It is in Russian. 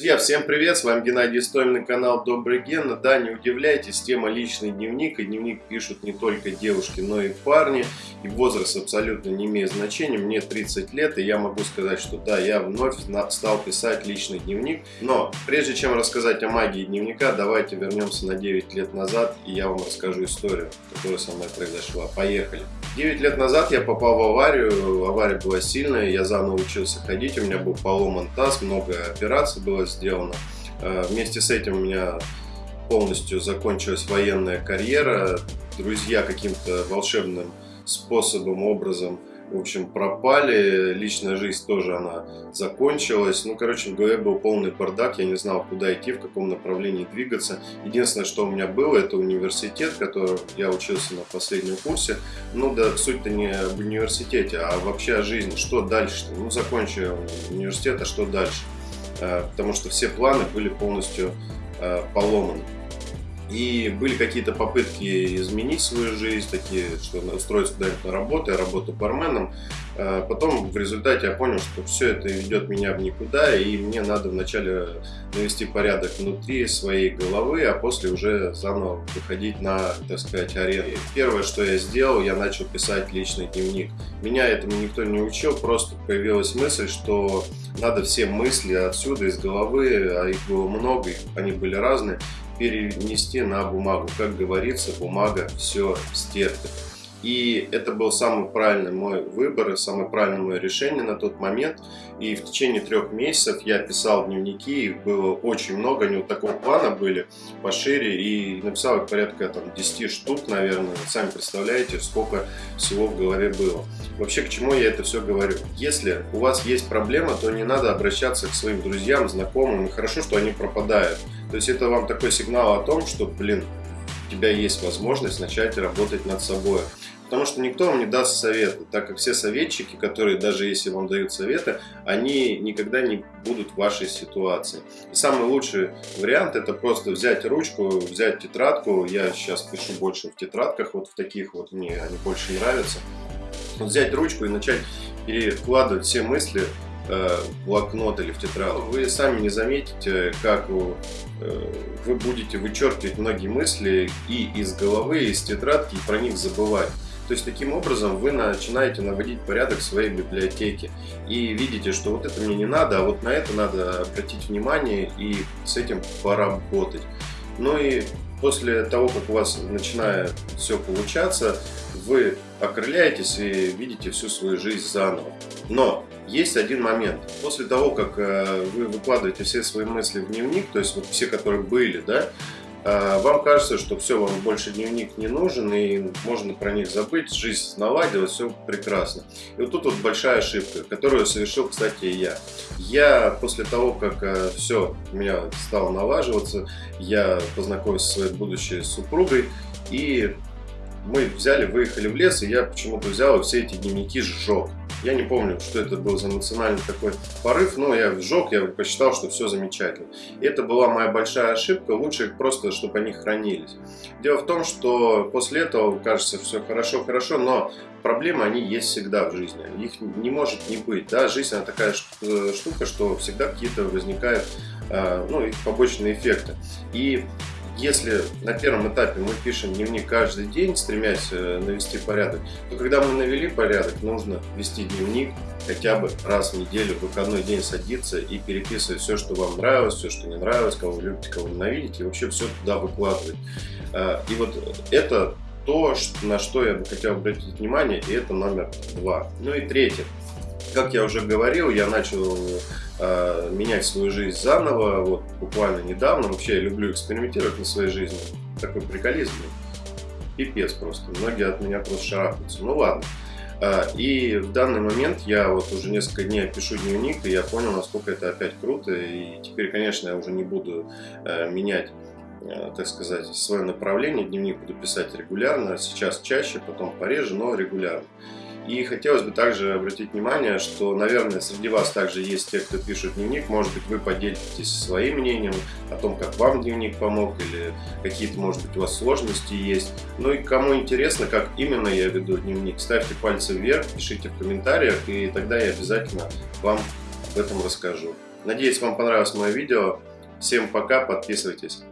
Друзья, всем привет, с вами Геннадий Стомин, канал Добрый Ген. Да, не удивляйтесь, тема личный дневник, и дневник пишут не только девушки, но и парни, и возраст абсолютно не имеет значения. Мне 30 лет, и я могу сказать, что да, я вновь стал писать личный дневник. Но прежде чем рассказать о магии дневника, давайте вернемся на 9 лет назад, и я вам расскажу историю, которая со мной произошла. Поехали! 9 лет назад я попал в аварию, авария была сильная, я заново учился ходить, у меня был поломан таз, много операций было сделано. Э, вместе с этим у меня полностью закончилась военная карьера. Друзья каким-то волшебным способом, образом в общем, пропали, личная жизнь тоже она закончилась. Ну, короче, в голове был полный бардак, я не знал, куда идти, в каком направлении двигаться. Единственное, что у меня было, это университет, в котором я учился на последнем курсе. Ну, да, суть-то не об университете, а вообще о жизни. Что дальше-то? Ну, закончил университет, а что дальше? Э, потому что все планы были полностью э, поломаны. И были какие-то попытки изменить свою жизнь, такие, что устроиться куда-нибудь на работу, я работаю барменом. Э, потом в результате я понял, что все это ведет меня в никуда, и мне надо вначале навести порядок внутри своей головы, а после уже заново выходить на, так сказать, арену. Первое, что я сделал, я начал писать личный дневник. Меня этому никто не учил, просто появилась мысль, что надо все мысли отсюда, из головы, а их было много, они были разные, перенести на бумагу. Как говорится, бумага все стерпит. И это был самый правильный мой выбор и самое правильное мое решение на тот момент. И в течение трех месяцев я писал дневники, их было очень много, они вот такого плана были, пошире, и написал их порядка там 10 штук, наверное. Сами представляете, сколько всего в голове было. Вообще, к чему я это все говорю? Если у вас есть проблема, то не надо обращаться к своим друзьям, знакомым, и хорошо, что они пропадают. То есть это вам такой сигнал о том, что, блин, у тебя есть возможность начать работать над собой. Потому что никто вам не даст советы, так как все советчики, которые даже если вам дают советы, они никогда не будут в вашей ситуации. И самый лучший вариант это просто взять ручку, взять тетрадку. Я сейчас пишу больше в тетрадках, вот в таких вот мне они больше нравятся. Взять ручку и начать перекладывать все мысли в блокнот или в тетрадку. Вы сами не заметите, как вы, э, вы будете вычеркивать многие мысли и из головы, и из тетрадки, и про них забывать. То есть таким образом вы начинаете наводить порядок в своей библиотеке и видите, что вот это мне не надо, а вот на это надо обратить внимание и с этим поработать. Ну и после того, как у вас начинает все получаться, вы окрыляетесь и видите всю свою жизнь заново. Но есть один момент. После того, как э, вы выкладываете все свои мысли в дневник, то есть вот все, которые были, да, вам кажется, что все, вам больше дневник не нужен, и можно про них забыть, жизнь наладилась, все прекрасно. И вот тут вот большая ошибка, которую совершил, кстати, и я. Я после того, как э, все у меня стало налаживаться, я познакомился со своей будущей супругой, и мы взяли, выехали в лес, и я почему-то взял и все эти дневники сжег. Я не помню, что это был за национальный такой порыв, но я сжег, я посчитал, что все замечательно. И это была моя большая ошибка, лучше просто, чтобы они хранились. Дело в том, что после этого кажется все хорошо-хорошо, но проблемы, они есть всегда в жизни. Их не может не быть. Да? Жизнь, она такая э, штука, что всегда какие-то возникают э, ну, побочные эффекты. И если на первом этапе мы пишем дневник каждый день, стремясь э, навести порядок, то когда мы навели порядок, нужно вести дневник хотя бы раз в неделю, в выходной день садиться и переписывать все, что вам нравилось, все, что не нравилось, кого вы любите, кого ненавидите, и вообще все туда выкладывать. А, и вот это то, на что я бы хотел обратить внимание, и это номер два. Ну и третье. Как я уже говорил, я начал э, менять свою жизнь заново, вот буквально недавно. Вообще я люблю экспериментировать на своей жизни. Такой приколизм. Пипец просто. Многие от меня просто шарахаются. Ну ладно. Э, и в данный момент я вот уже несколько дней пишу дневник, и я понял, насколько это опять круто. И теперь, конечно, я уже не буду э, менять так сказать, свое направление. Дневник буду писать регулярно, сейчас чаще, потом пореже, но регулярно. И хотелось бы также обратить внимание, что, наверное, среди вас также есть те, кто пишет дневник. Может быть, вы поделитесь своим мнением о том, как вам дневник помог, или какие-то, может быть, у вас сложности есть. Ну и кому интересно, как именно я веду дневник, ставьте пальцы вверх, пишите в комментариях, и тогда я обязательно вам об этом расскажу. Надеюсь, вам понравилось мое видео. Всем пока, подписывайтесь.